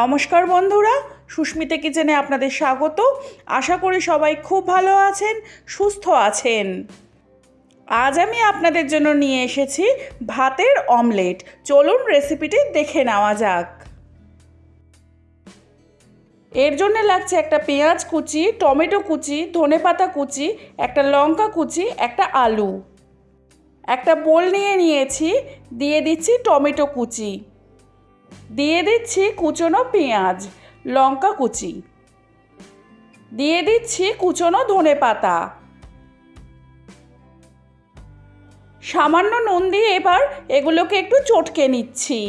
নমস্কার বন্ধুরা, সুস্মিতা কিচেনে আপনাদের স্বাগত। আশা করি সবাই খুব ভালো আছেন, সুস্থ আছেন। আজ আমি আপনাদের জন্য নিয়ে এসেছি ভাতের অমলেট। চলুন রেসিপিটি দেখে নেওয়া যাক। এর জন্য লাগছে একটা পেঁয়াজ কুচি, টমেটো কুচি, ধনেপাতা কুচি, একটা লঙ্কা কুচি, একটা আলু। একটা বোল নিয়ে নিয়েছি, দিয়ে দিচ্ছি টমেটো কুচি। দিয়ে দিচ্ছি কুচনো পেঁয়াজ, লঙ্কা কুচি। দিয়ে দিচ্ছি কুচনো ধনে পাতা। সামান্য নুন দিয়ে এবার এগুলোকে একটু চটকে নিচ্ছি।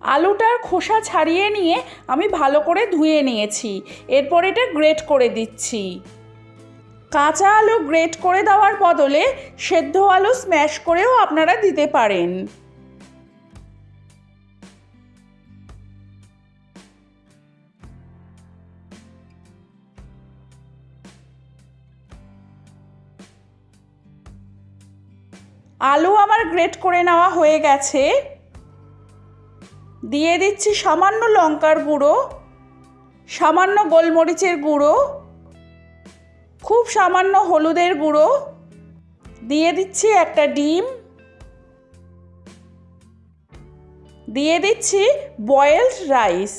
আলুটার খোসা ছাড়িয়ে নিয়ে আমি ভালো করে ধুয়ে নিয়েছি। এরপর এটা গ্রেট করে দিচ্ছি। কাঁচা আলু গ্রেট করে দেওয়ার বদলে সেদ্ধ আলু স্ম্যাশ করেও আপনারা দিতে পারেন। আলু আমার গ্রেট করে নেওয়া হয়ে গেছে। দিয়ে দিচ্ছি সামান্য লঙ্কার গুঁড়ো, সামান্য গোলমরিচের গুঁড়ো, খুব সামান্য হলুদের গুঁড়ো, দিয়ে দিচ্ছি একটা ডিম, দিয়ে দিচ্ছি বয়েলড রাইস।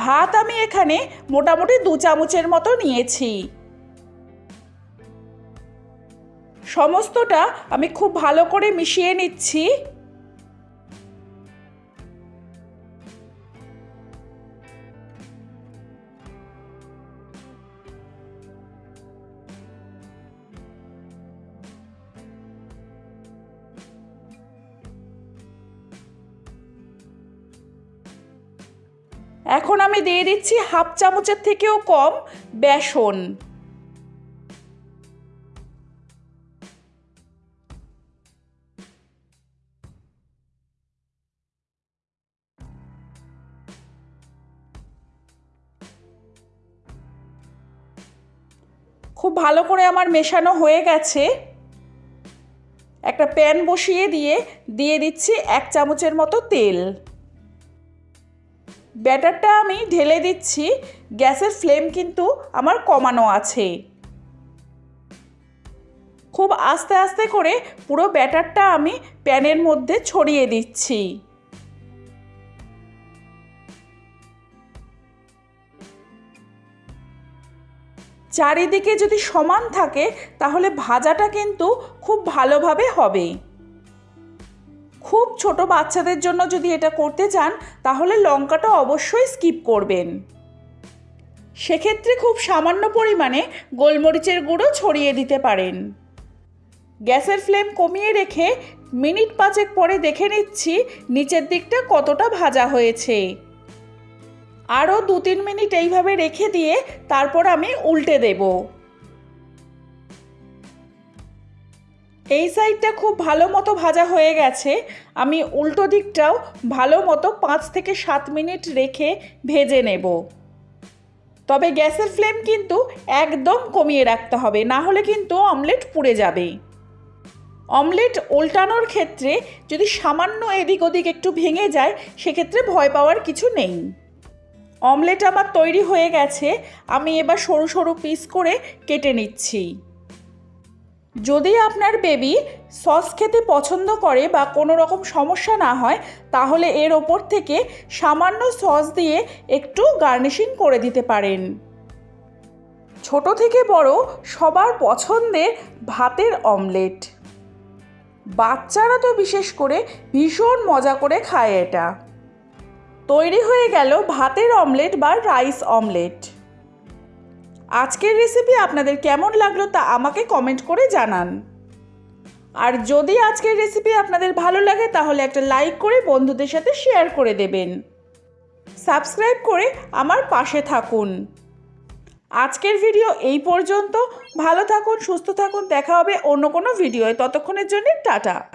ভাত আমি এখানে মোটামুটি দু চামচের মতো নিয়েছি। সমস্তটা আমি খুব ভালো করে মিশিয়ে নিচ্ছি। এখন আমি দিয়ে দিচ্ছি হাফ চামচের থেকেও কম বেসন। খুব ভালো করে আমার মেশানো হয়ে গেছে। একটা প্যান বসিয়ে দিয়ে দিয়ে দিচ্ছি এক চামচের মতো তেল। ব্যাটারটা আমি ঢেলে দিচ্ছি, গ্যাসের ফ্লেম কিন্তু আমার কমানো আছে। খুব আস্তে আস্তে করে পুরো ব্যাটারটা আমি প্যানের মধ্যে ছড়িয়ে দিচ্ছি। চারিদিকে যদি সমান থাকে, তাহলে ভাজাটা কিন্তু খুব ভালোভাবে হবে। খুব ছোট বাচ্চাদের জন্য যদি এটা করতে চান, তাহলে লঙ্কাটা অবশ্যই স্কিপ করবেন। সেক্ষেত্রে খুব সামান্য পরিমাণে গোলমরিচের গুঁড়ো ছড়িয়ে দিতে পারেন। গ্যাসের ফ্লেম কমিয়ে রেখে মিনিট পাঁচেক পরে দেখে নিচ্ছি নিচের দিকটা কতটা ভাজা হয়েছে। আরও দু তিন মিনিট এইভাবে রেখে দিয়ে তারপর আমি উল্টে দেব। এই সাইডটা খুব ভালো মতো ভাজা হয়ে গেছে। আমি উল্টো দিকটাও ভালো মতো পাঁচ থেকে সাত মিনিট রেখে ভেজে নেব। তবে গ্যাসের ফ্লেম কিন্তু একদম কমিয়ে রাখতে হবে, না হলে কিন্তু অমলেট পুড়ে যাবে। অমলেট উল্টানোর ক্ষেত্রে যদি সামান্য এদিক ওদিক একটু ভেঙে যায়, সেক্ষেত্রে ভয় পাওয়ার কিছু নেই। অমলেট আমার তৈরি হয়ে গেছে, আমি এবার সরু সরু পিস করে কেটে নিচ্ছি। যদি আপনার বেবি সস খেতে পছন্দ করে বা কোনো রকম সমস্যা না হয়, তাহলে এর ওপর থেকে সামান্য সস দিয়ে একটু গার্নিশিং করে দিতে পারেন। ছোট থেকে বড় সবার পছন্দের ভাতের অমলেট বাচ্চারা তো বিশেষ করে ভীষণ মজা করে খায় এটা। তৈরি হয়ে গেল ভাতের অমলেট বা রাইস অমলেট আজকের রেসিপি আপনাদের কেমন লাগল তা আমাকে কমেন্ট করে জানান। আর যদি আজকের রেসিপি আপনাদের ভালো লাগে, তাহলে একটা লাইক করে বন্ধুদের সাথে শেয়ার করে দেবেন। সাবস্ক্রাইব করে আমার পাশে থাকুন। আজকের ভিডিও এই পর্যন্ত। ভালো থাকুন, সুস্থ থাকুন। দেখা হবে অন্য কোনো ভিডিওয় ততক্ষণের জন্য টাটা।